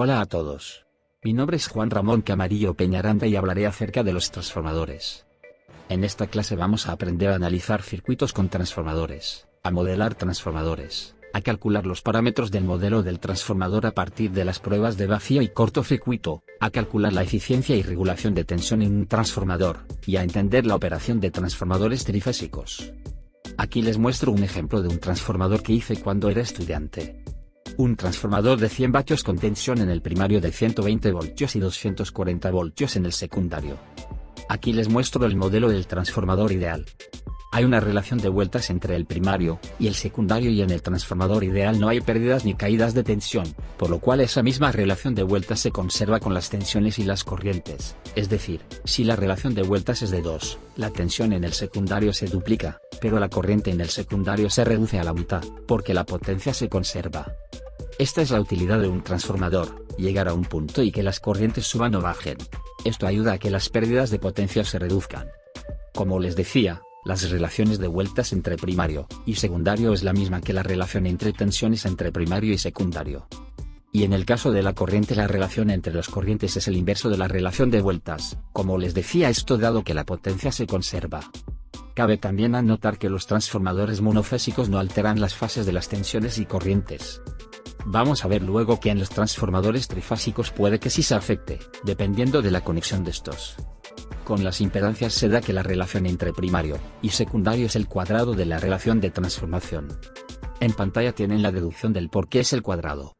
Hola a todos. Mi nombre es Juan Ramón Camarillo Peñaranda y hablaré acerca de los transformadores. En esta clase vamos a aprender a analizar circuitos con transformadores, a modelar transformadores, a calcular los parámetros del modelo del transformador a partir de las pruebas de vacío y cortocircuito, a calcular la eficiencia y regulación de tensión en un transformador, y a entender la operación de transformadores trifásicos. Aquí les muestro un ejemplo de un transformador que hice cuando era estudiante un transformador de 100 vatios con tensión en el primario de 120 voltios y 240 voltios en el secundario. Aquí les muestro el modelo del transformador ideal. Hay una relación de vueltas entre el primario y el secundario y en el transformador ideal no hay pérdidas ni caídas de tensión, por lo cual esa misma relación de vueltas se conserva con las tensiones y las corrientes, es decir, si la relación de vueltas es de 2, la tensión en el secundario se duplica, pero la corriente en el secundario se reduce a la mitad, porque la potencia se conserva. Esta es la utilidad de un transformador, llegar a un punto y que las corrientes suban o bajen. Esto ayuda a que las pérdidas de potencia se reduzcan. Como les decía, las relaciones de vueltas entre primario y secundario es la misma que la relación entre tensiones entre primario y secundario. Y en el caso de la corriente la relación entre las corrientes es el inverso de la relación de vueltas, como les decía esto dado que la potencia se conserva. Cabe también anotar que los transformadores monofásicos no alteran las fases de las tensiones y corrientes, Vamos a ver luego que en los transformadores trifásicos puede que sí se afecte, dependiendo de la conexión de estos. Con las impedancias se da que la relación entre primario y secundario es el cuadrado de la relación de transformación. En pantalla tienen la deducción del por qué es el cuadrado.